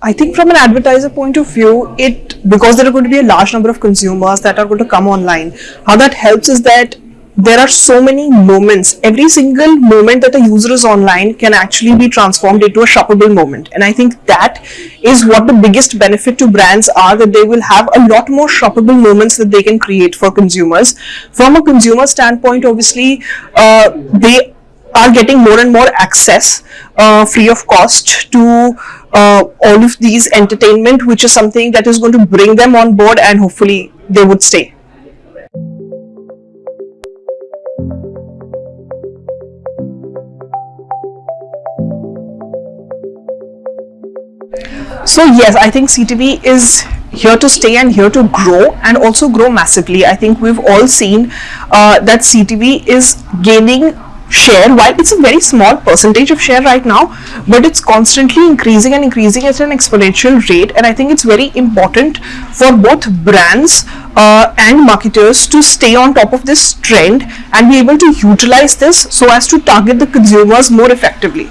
I think from an advertiser point of view, it because there are going to be a large number of consumers that are going to come online. How that helps is that there are so many moments. Every single moment that a user is online can actually be transformed into a shoppable moment. And I think that is what the biggest benefit to brands are that they will have a lot more shoppable moments that they can create for consumers. From a consumer standpoint, obviously, uh, they are getting more and more access uh, free of cost to uh, all of these entertainment, which is something that is going to bring them on board and hopefully they would stay. So yes, I think CTV is here to stay and here to grow and also grow massively. I think we've all seen uh, that CTV is gaining share while it's a very small percentage of share right now but it's constantly increasing and increasing at an exponential rate and i think it's very important for both brands uh, and marketers to stay on top of this trend and be able to utilize this so as to target the consumers more effectively